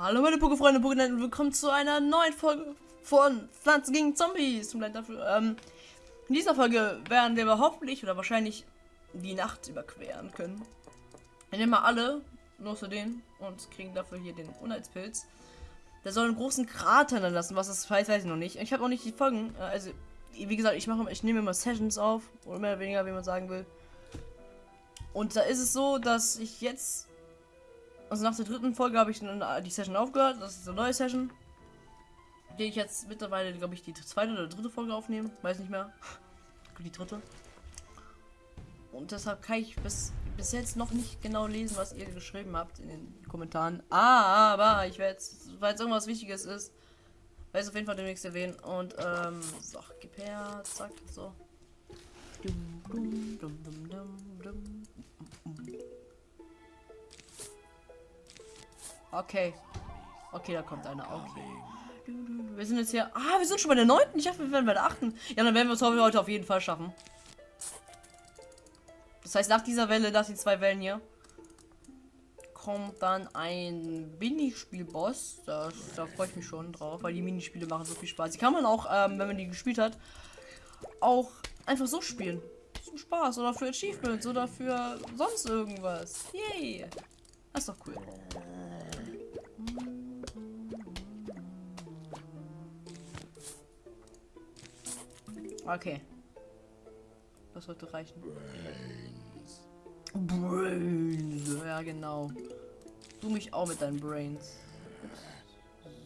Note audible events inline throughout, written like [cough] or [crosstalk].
Hallo meine Pokéfreunde, Pokénet und willkommen zu einer neuen Folge von Pflanzen gegen Zombies. Ähm, in dieser Folge werden wir hoffentlich oder wahrscheinlich die Nacht überqueren können. Wir nehmen mal alle, nur zu den, und kriegen dafür hier den Unheilspilz. Der soll einen großen Krater hinterlassen, was das heißt, weiß ich noch nicht. Ich habe auch nicht die Folgen, äh, also wie gesagt, ich mache, ich nehme immer Sessions auf, oder mehr oder weniger, wie man sagen will. Und da ist es so, dass ich jetzt also nach der dritten Folge habe ich äh, die Session aufgehört. Das ist eine neue Session. Die ich jetzt mittlerweile, glaube ich, die zweite oder dritte Folge aufnehmen. Weiß nicht mehr. [laughs] Die dritte. Und deshalb kann ich bis, bis jetzt noch nicht genau lesen, was ihr geschrieben habt in den Kommentaren. Aber ich werde jetzt, weil es irgendwas Wichtiges ist, werde es auf jeden Fall demnächst erwähnen. Und, ähm, so, gib her, zack, so. Dum, dum, dum, dum, dum. Okay. Okay, da kommt einer. Okay. Wir sind jetzt hier. Ah, wir sind schon bei der neunten. Ich dachte, wir werden bei der achten. Ja, dann werden wir es heute auf jeden Fall schaffen. Das heißt, nach dieser Welle, nach den zwei Wellen hier, kommt dann ein Minispiel-Boss. Da, da freue ich mich schon drauf, weil die Minispiele machen so viel Spaß. Die kann man auch, ähm, wenn man die gespielt hat, auch einfach so spielen. Zum Spaß oder für Achievements oder für sonst irgendwas. Yay. Das ist doch cool. Okay. Das sollte reichen. Brains. Brains. Ja, genau. Du mich auch mit deinen Brains.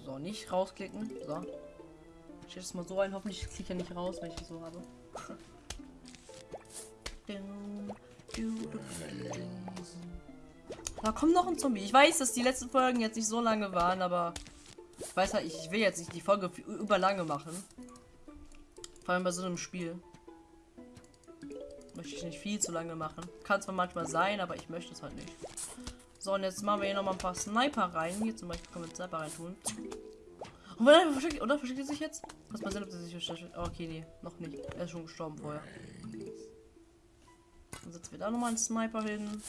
So, nicht rausklicken. So. Ich jetzt mal so ein. Hoffentlich kriege ich ja nicht raus, wenn ich das so habe. Da kommt noch ein Zombie. Ich weiß, dass die letzten Folgen jetzt nicht so lange waren, aber ich weiß halt, ich will jetzt nicht die Folge überlange machen. Vor allem bei so einem Spiel. Möchte ich nicht viel zu lange machen. Kann zwar manchmal sein, aber ich möchte es halt nicht. So, und jetzt machen wir hier noch mal ein paar Sniper rein. Hier zum Beispiel können wir Sniper rein tun. Und oder versteckt, oder versteckt er sich jetzt? Lass mal ob er sich versteckt. Oh, okay, nee, noch nicht. Er ist schon gestorben vorher. Dann setzen wir da noch mal einen Sniper hin.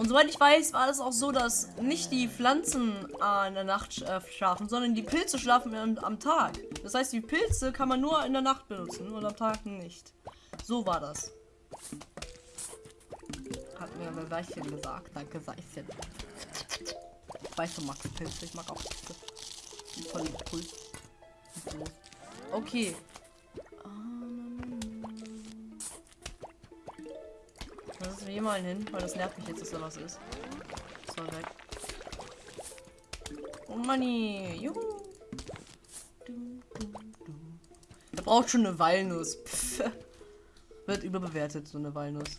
Und soweit ich weiß, war es auch so, dass nicht die Pflanzen äh, in der Nacht äh, schlafen, sondern die Pilze schlafen am, am, Tag. Das heißt, die Pilze kann man nur in der Nacht benutzen und am Tag nicht. So war das. Hat mir ein Weichchen gesagt. Danke, Seichen. Ich weiß, du magst Pilze. Ich mag auch Pilze. Voll cool. Okay. Wir hier mal hin, weil das nervt mich jetzt, dass da was ist. So, weg. Oh Money. Juhu. Er braucht schon eine Walnuss. Pff. Wird überbewertet, so eine Walnuss.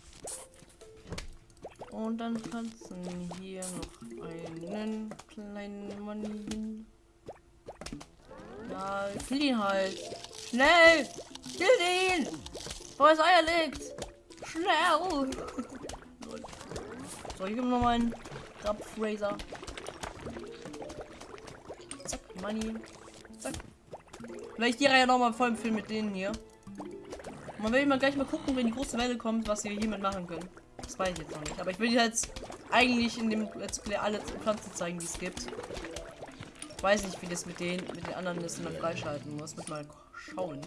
Und dann du hier noch einen kleinen Money hin. Ja, kill ihn halt. Schnell! Kill ihn! Wo es Eier liegt! Schnell! So, hier gibt noch mal einen Grab-Fraser. Zack, Money. Zack. Vielleicht die Reihe noch mal voll Film mit denen hier. Man will mal gleich mal gucken, wenn die große Welle kommt, was wir hiermit machen können. Das weiß ich jetzt noch nicht. Aber ich will jetzt eigentlich in dem Let's Play alle Pflanzen zeigen, die es gibt. Ich weiß nicht, wie das mit den mit den anderen Listen dann freischalten muss. Mit mal schauen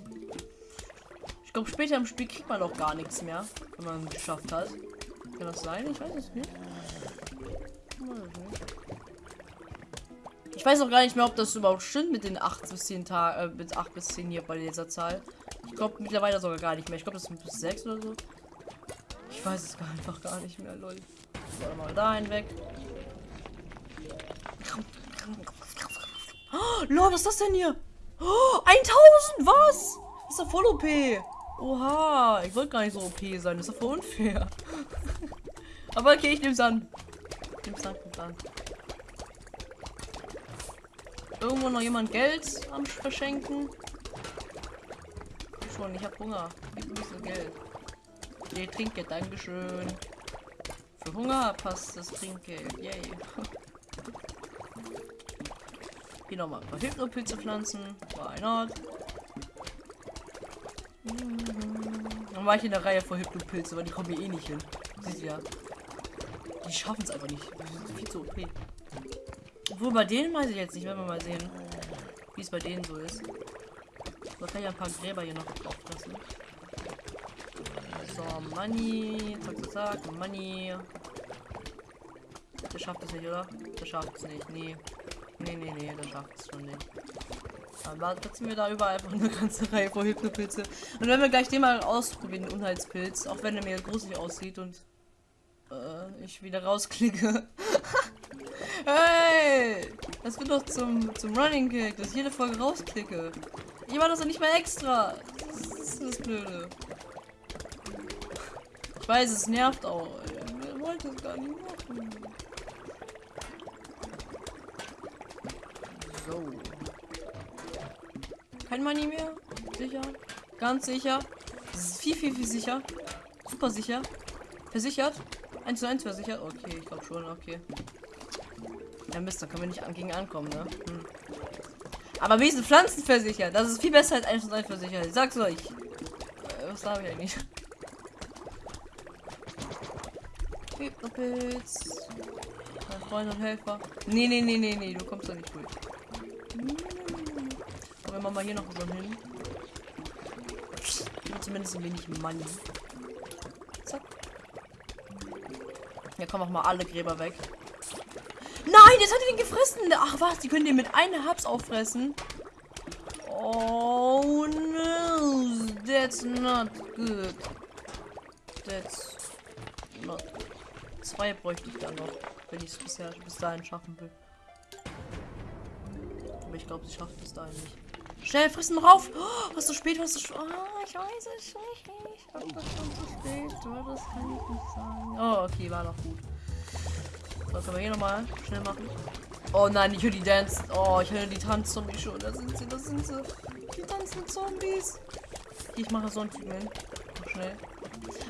glaube, später im Spiel kriegt man auch gar nichts mehr, wenn man es geschafft hat. Kann das sein? Ich weiß es nicht. Ich weiß auch gar nicht mehr, ob das überhaupt stimmt mit den 8 bis 10 Tagen, äh, mit 8 bis 10 hier bei dieser Zahl. Ich glaube mittlerweile sogar gar nicht mehr. Ich glaube, das sind bis 6 oder so. Ich weiß es [laughs] einfach gar nicht mehr, lol. So, mal dahin weg. Oh, lol, was ist das denn hier? Oh, 1000, was? Ist ja voll OP. Oha, ich wollte gar nicht so OP sein. Das ist doch voll unfair. Aber okay, ich nehme es an. Ich nehme es an. Irgendwo noch jemand Geld am Verschenken? Schon, ich habe Hunger. Gib ein bisschen Geld. Nee, Trinkgeld, Dankeschön. Für Hunger passt das Trinkgeld. Yay. [laughs] Hier nochmal ein paar Hypnopilze pflanzen. Why not? Dann war ich in der Reihe vor Hypnopilze, aber die kommen hier eh nicht hin. Siehst ja. Die schaffen es einfach nicht. Viel zu OP. Obwohl bei denen weiß ich jetzt nicht, wenn wir mal sehen, wie es bei denen so ist. Da kann ich ein paar Gräber hier noch aufpassen. So, Money. Zack, zack, zack. Money. Der schafft es nicht, oder? Der schafft es nicht. Nee. Nee, nee, nee, der schafft es schon nicht. Aber setzen wir da überall einfach eine ganze [laughs] Reihe von Hypnopilze. Und wenn wir gleich den mal ausprobieren, den Unheilspilz, auch wenn er mir gruselig aussieht und ich wieder rausklicke. [laughs] hey! Das wird doch zum, zum Running Kick, dass ich jede Folge rausklicke. Ich war das doch nicht mal extra. Das ist das Blöde. Ich weiß, es nervt auch. Wer wollte es gar nicht machen. So. Kein Money mehr? Sicher? Ganz sicher? Das ist viel, viel, viel sicher. Super sicher. Versichert? 1 zu 1 versichert? Okay, ich glaube schon, okay. Ja Mist, da können wir nicht gegen ankommen, ne? Hm. Aber wir sind Pflanzen versichert. Das ist viel besser als 1 zu 1 versichert. Ich sag's euch. Äh, was habe ich eigentlich? Hypnopilz. Mein Freund und Helfer. Nee, nee, nee, nee, nee, du kommst da nicht durch. Aber wir mal hier noch so hin. Zumindest ein wenig Money. Zack. Ja, kommen auch mal alle Gräber weg. Nein, jetzt hat er den gefressen. Ach was, die können den mit einer Habs auffressen. Oh no, that's not good. That's not. Zwei bräuchte ich dann noch, wenn ich es bis dahin schaffen will. Aber ich glaube, sie schafft es dahin nicht. Schnell, frissen rauf! Oh, was so spät, was so spät. Oh, ich weiß es nicht. Das schon zu spät. Das kann ich nicht sagen. Oh, okay, war noch gut. So, können wir hier nochmal schnell machen. Oh nein, ich höre die Dance. Oh, ich höre die Tanzzombies schon. Da sind sie, da sind sie. Die tanzen Zombies. Ich mache so ein Typen. Schnell.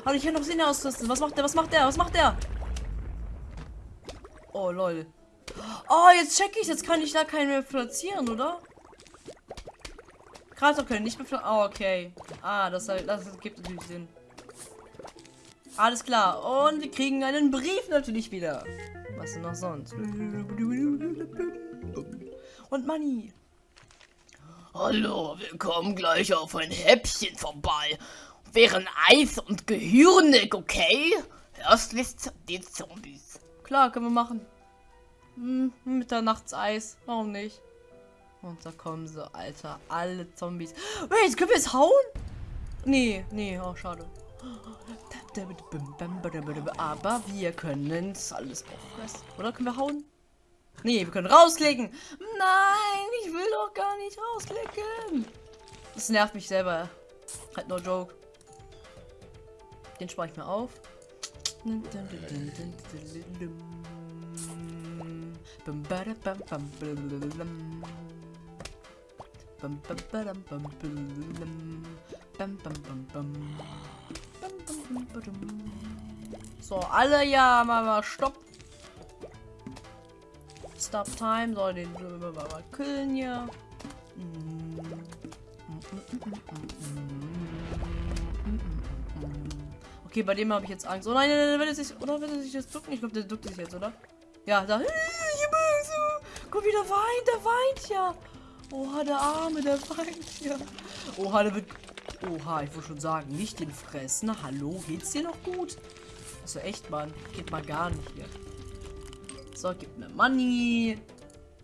Aber ich kann noch Sinne ausrüsten. Was macht der? Was macht der? Was macht der? Oh, lol. Oh, jetzt check ich. Jetzt kann ich da keinen mehr platzieren, oder? Krater können nicht mehr platzieren. Oh, okay. Ah, das, das gibt natürlich Sinn. Alles klar. Und wir kriegen einen Brief natürlich wieder. Was denn noch sonst? Und Money. Hallo, wir kommen gleich auf ein Häppchen vorbei. Wären Eis und Gehirnig, okay? Erst wisst die Zombies. Klar, können wir machen. Hm, Mitternachtseis. Warum nicht? Und da kommen sie, Alter. Alle Zombies. Wait, können wir es hauen? Nee, nee, oh, schade. Aber wir können es alles auffressen. Oder können wir hauen? Nee, wir können rausklicken. Nein, ich will doch gar nicht rausklicken. Das nervt mich selber. Halt no joke. Den spare ich mir auf. So, alle ja, mal stopp. Stop Time. So, den mal killen hier. Okay, bei dem habe ich jetzt Angst. Oh nein, nein, nein, er sich, oder will er sich jetzt ducken? Ich glaube, der duckt sich jetzt, oder? Ja, da. [laughs] Guck, wie der weint, der weint ja. Oha, der Arme, der weint ja. Oha, der wird Oha, ich wollte schon sagen, nicht den Fressen. Hallo, geht's dir noch gut? Also echt, Mann. Geht mal gar nicht hier. So, gib mir Money.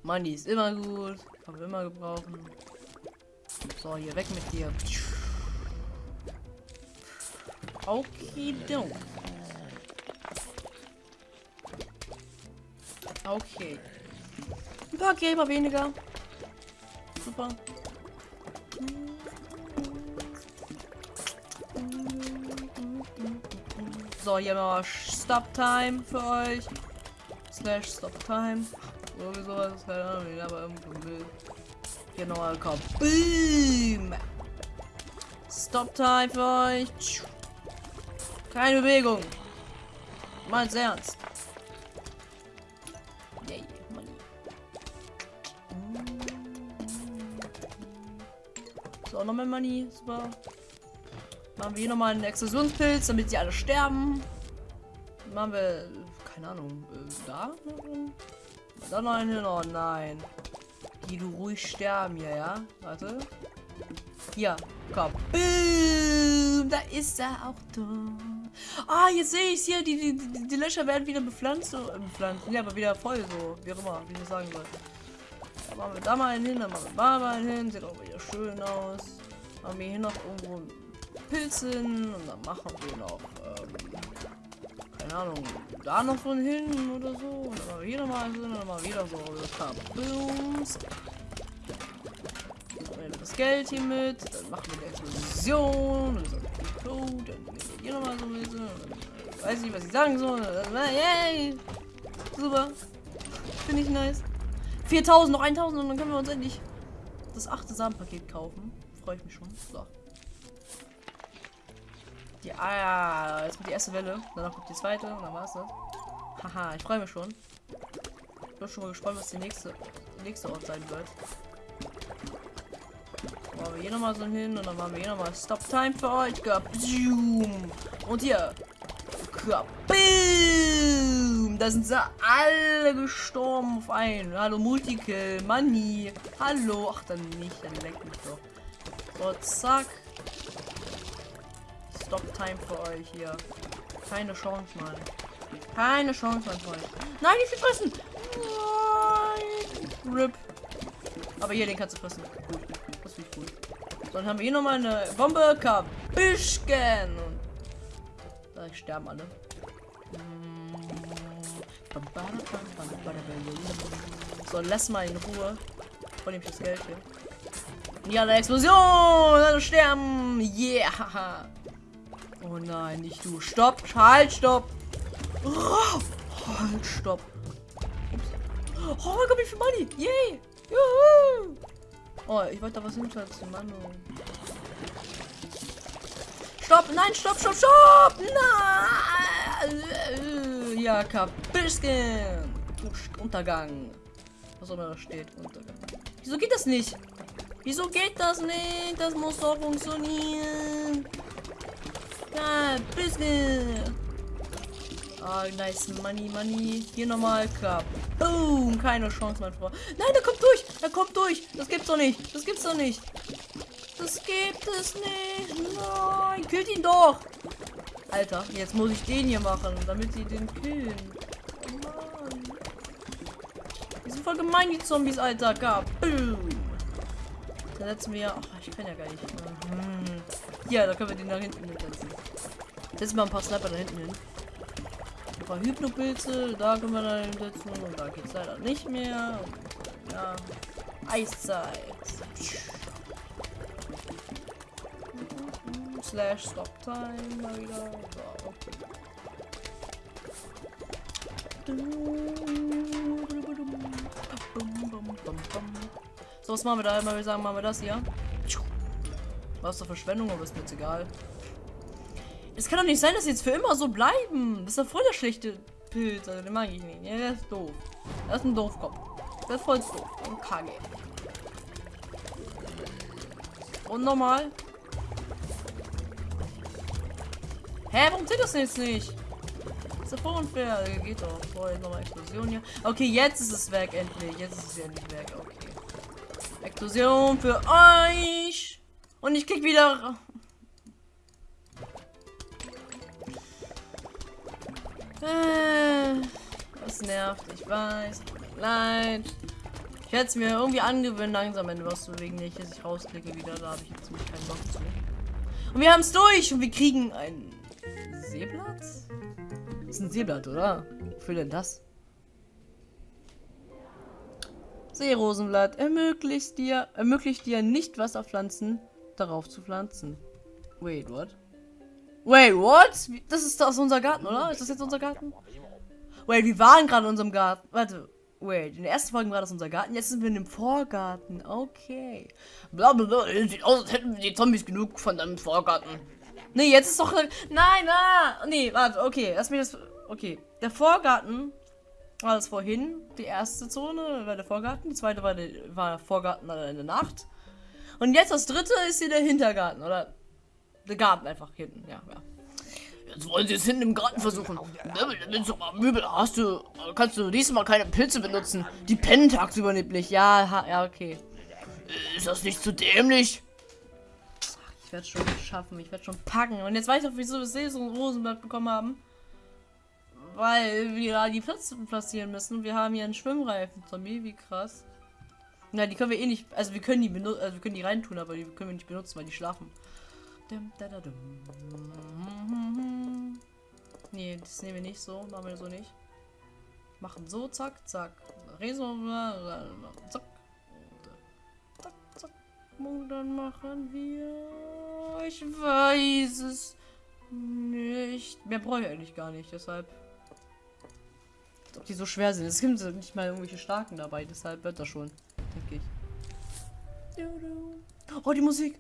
Money ist immer gut. Kann man immer gebrauchen. So, hier weg mit dir. Okay, don't. Okay. Ein paar Gräber weniger. Super. So, hier mal Stop Time für euch. Slash Stop Time. Irgendwie sowas, keine Ahnung, aber irgendwo will. Genau, komm. Boom! Stop Time für euch. Keine Bewegung. Meins ernst. So, nochmal Money. Super. Machen wir hier nochmal einen Explosionspilz, damit sie alle sterben. machen wir, keine Ahnung, äh, da? Da noch einen hin, oh nein. Die du ruhig sterben hier, ja? Warte. Hier, komm. Boom, da ist er auch da. Ah, jetzt sehe ich hier, die, die, die, die Löcher werden wieder bepflanzt, so, äh, bepflanzt, ja, aber wieder voll, so, wie auch immer, wie ich das sagen soll. Da machen wir da mal hin, dann machen wir da mal einen hin, sieht auch wieder schön aus. Machen wir hier noch irgendwo Pilzen und dann machen wir noch, ähm, keine Ahnung, da noch so hin oder so. Und dann machen wir hier nochmal so, und dann wir wieder so Kabooms. Das Geld hier mit, dann machen wir eine Explosion und so Code, dann nehmen wir hier nochmal so ein bisschen. Dann weiß nicht, was ich sagen soll. Yay! Super. Finde ich nice. 4000, noch 1000 und dann können wir uns endlich das achte Samenpaket kaufen. Freue ich mich schon. So. Die, ah ja, jetzt kommt die erste Welle. Danach kommt die zweite und dann war's das. Haha, ich freue mich schon. Ich bin schon mal gespannt, was die nächste, nächste Ort sein wird. Machen wir hier nochmal so hin und dann machen wir hier nochmal Stop Time für euch. Und hier. Boom. Da sind sie alle gestorben auf einen. Hallo Multikill, Money. Hallo. Ach, dann nicht, dann leck mich doch. So, zack. Stop-Time für euch hier. Keine Chance, Mann. Keine Chance, mein Freund. Nein, die fressen! Nein! RIP. Aber hier, den kannst du fressen. Gut. Das finde ich gut. Dann haben wir hier nochmal eine Bombe. Kabischken. Da sterben alle. So, lass mal in Ruhe. Von dem das Geld hier. Ja, eine Explosion! Alle sterben! Yeah! [laughs] Oh nein, nicht du. Stopp, halt, stopp. Oh, halt, stopp. Ups. Oh mein Gott, wie viel Money. Yay. Juhu. Oh, ich wollte da was hinschätzen, Mann. Stopp, nein, stopp, stopp, stopp. Nein. Ja, Kapisken. Untergang. Was auch immer da steht. Untergang. Wieso geht das nicht? Wieso geht das nicht? Das muss doch funktionieren. Ja, bisschen. Ah, nice. Money, money. Hier nochmal. Boom. Keine Chance, mein Freund. Nein, der kommt durch. Er kommt durch. Das gibt's doch nicht. Das gibt's doch nicht. Das gibt es nicht. Nein. Killt ihn doch. Alter, jetzt muss ich den hier machen, damit sie den killen. Oh Mann. Die sind voll gemein, die Zombies, Alter. Boom. Dann setzen wir. Ach, ich kann ja gar nicht. Hm. Ja, da können wir den da hinten mitsetzen. Setzen wir ein paar Sniper da hinten hin. Ein paar Hypnopilze, da können wir da hinsetzen. Und da geht es leider nicht mehr. Ja. Eiszeit. Slash Stop Time mal wieder. So, okay. So, was machen wir da? Immer wir sagen, machen wir das hier. Was zur Verschwendung, aber ist mir jetzt egal. Es kann doch nicht sein, dass sie jetzt für immer so bleiben. Das ist ja voll der schlechte Pilz. Also den mag ich nicht. Ja, der ist doof. Das ist ein Doofkopf. Der ist voll doof. Und Kage. Und normal. Hä, warum zählt das jetzt nicht? Ist voll unfair. Geht doch. Vorher nochmal Explosion hier. Okay, jetzt ist es weg, endlich. Jetzt ist es endlich weg. Okay. Explosion für euch. Und ich krieg wieder... Äh, das nervt, ich weiß. Leid. Ich hätte es mir irgendwie angewöhnt, langsam wenn was zu bewegen. Nicht, dass ich rausklicke wieder. Da habe ich jetzt keinen Bock zu. Und wir haben es durch. Und wir kriegen ein Seeblatt? Das ist ein Seeblatt, oder? Wofür denn das? Seerosenblatt ermöglicht dir, ermöglicht dir nicht Wasserpflanzen darauf zu pflanzen. Wait, what? Wait, what? Das ist aus unser Garten, oder? Ist das jetzt unser Garten? Wait, wir waren gerade in unserem Garten. Warte. Wait, in der ersten Folge war das unser Garten, jetzt sind wir in dem Vorgarten. Okay. Blablabla, sieht aus, als hätten die Zombies genug von deinem Vorgarten. Nee, jetzt ist doch... Nein, ah! Nee, warte, okay, lass mich das... Okay, der Vorgarten war das vorhin, die erste Zone war der Vorgarten, die zweite war der, war Vorgarten in der Nacht. Und jetzt das dritte ist hier der Hintergarten, oder? Der Garten einfach hinten, ja, ja. Jetzt wollen sie es hinten im Garten versuchen. Möbel, nimm doch mal Möbel. Hast du, kannst du diesmal keine Pilze benutzen. Die pennen tagsüber nämlich. Ja, ja, okay. Ist das nicht zu dämlich? Werde schon schaffen. Ich werde schon packen. Und jetzt weiß ich auch, wieso wir so ein Rosenblatt bekommen haben. Weil wir da die Plätze platzieren müssen. Wir haben hier einen Schwimmreifen. Zombie, wie krass. Na, die können wir eh nicht. Also wir können die benutzen, also wir können die reintun, aber die können wir nicht benutzen, weil die schlafen. Nee, das nehmen wir nicht so. Machen wir so nicht. Machen so, zack, zack. Reso, zack. Zack, zack. Und dann machen wir. Ich weiß es nicht. Mehr brauche ich eigentlich gar nicht, deshalb. Als ob die so schwer sind. Es gibt nicht mal irgendwelche starken dabei, deshalb wird das schon, denke ich. Oh, die Musik.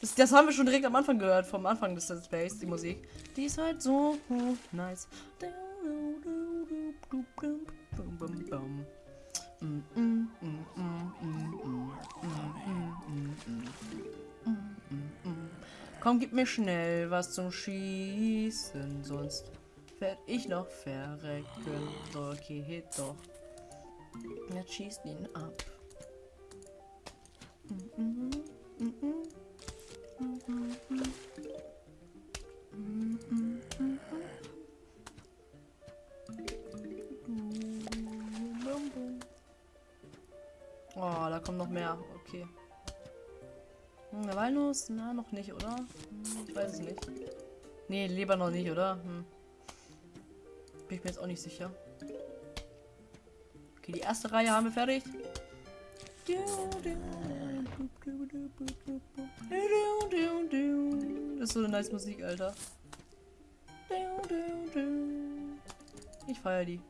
Das, das haben wir schon direkt am Anfang gehört, vom Anfang des Let's die Musik. Die ist halt so nice. Komm, gib mir schnell was zum Schießen, sonst werde ich noch verrecken. Okay, doch. Jetzt schießt ihn ab. Oh, da kommt noch mehr. Okay. Hm, der Walnuss? Na, noch nicht, oder? Hm, ich weiß es nicht. Nee, lieber noch nicht, oder? Hm. Bin ich mir jetzt auch nicht sicher. Okay, die erste Reihe haben wir fertig. Das ist so eine nice Musik, Alter. Ich feiere die.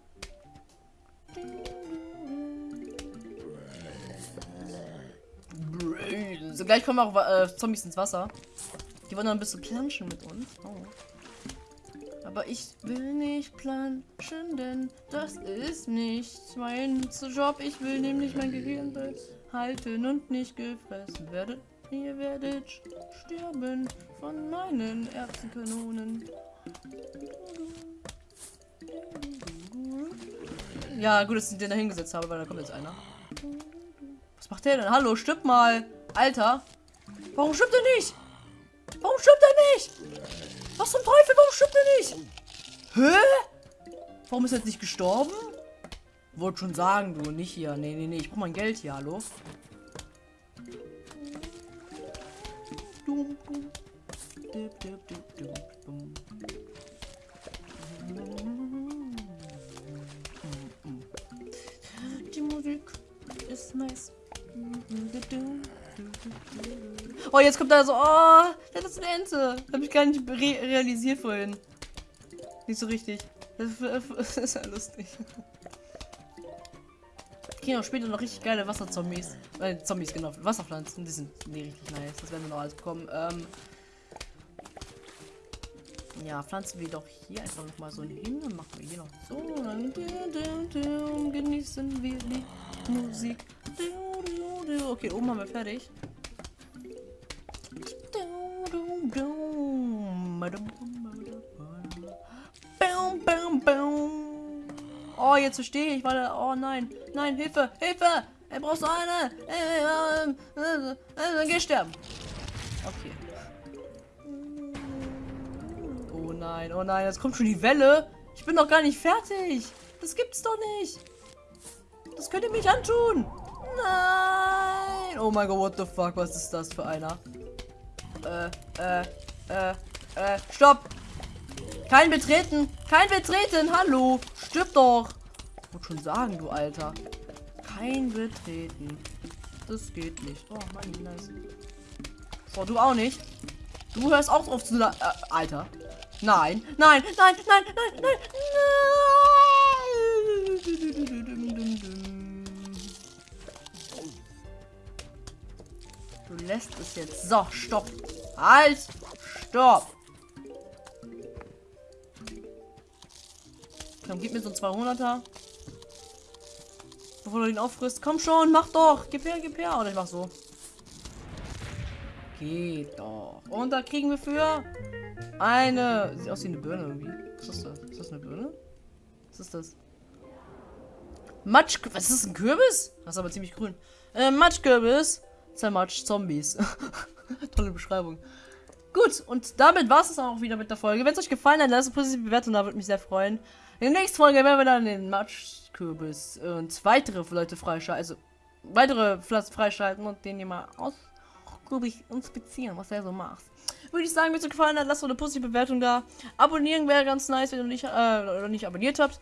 So, gleich kommen auch äh, Zombies ins Wasser. Die wollen dann ein bisschen planschen mit uns. Oh. Aber ich will nicht planschen, denn das ist nicht mein Job. Ich will nämlich mein Gehirn halten und nicht gefressen werden. Ihr werdet sterben von meinen Erbsenkanonen. Ja, gut, dass ich den da hingesetzt habe, weil da kommt jetzt einer. Was macht der denn? Hallo, stirb mal. Alter. Warum stirbt er nicht? Warum stirbt er nicht? Was zum Teufel? Warum stirbt er nicht? Hä? Warum ist er jetzt nicht gestorben? Wollte schon sagen, du, nicht hier. Nee, nee, nee, ich brauche mein Geld hier, hallo. Die Musik ist nice. Oh, jetzt kommt da so, oh, das ist eine Ente. Habe ich gar nicht re realisiert vorhin. Nicht so richtig. Das ist ja lustig. Kriegen auch später noch richtig geile Wasserzombies. Äh, Zombies, genau. Wasserpflanzen. Die sind nee, richtig nice. Das werden wir noch alles bekommen. Ähm, ja, pflanzen wir doch hier einfach noch mal so hin. Dann machen wir hier noch so. Genießen wir die Musik. Okay, oben haben wir fertig. Oh, jetzt verstehe ich, weil oh nein, nein, Hilfe, Hilfe, er braucht eine, äh, äh, äh, geh sterben. Okay. Oh nein, oh nein, jetzt kommt schon die Welle. Ich bin noch gar nicht fertig. Das gibt's doch nicht. Das könnt ihr mich antun. Nein. Oh mein Gott, what the fuck, was ist das für einer? Äh, äh, äh, äh, stopp. Kein Betreten. Kein Betreten. Hallo. Stirb doch. Ich wollte schon sagen, du Alter. Kein Betreten. Das geht nicht. Oh, Mann, nice. Oh, du auch nicht. Du hörst auch auf zu... Äh, Alter. Nein, nein, nein, nein, nein, nein, nein. Lässt es jetzt. So, stopp. Halt. Stopp. Komm, gib mir so ein 200er. Bevor du ihn auffrisst. Komm schon, mach doch. Gib her, gib her. Oder ich mach so. Geht doch. Und da kriegen wir für eine. Sieht aus wie eine Birne irgendwie. Was ist das? Ist das eine Birne? Was ist das? Matsch. Was ist das? Ein Kürbis? Das ist aber ziemlich grün. Äh, Matschkürbis. Zermatsch Zombies. [laughs] Tolle Beschreibung. Gut, und damit war es auch wieder mit der Folge. Wenn es euch gefallen hat, lasst eine positive Bewertung da, würde mich sehr freuen. In der nächsten Folge werden wir dann den Matschkürbis und weitere Leute freischalten, also weitere Pflanzen freischalten und den hier mal ausgiebig inspizieren, was er so macht. Würde ich sagen, wenn es euch gefallen hat, lasst eine positive Bewertung da. Abonnieren wäre ganz nice, wenn ihr nicht, äh, nicht abonniert habt.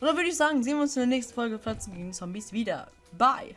Und dann würde ich sagen, sehen wir uns in der nächsten Folge Pflanzen gegen Zombies wieder. Bye!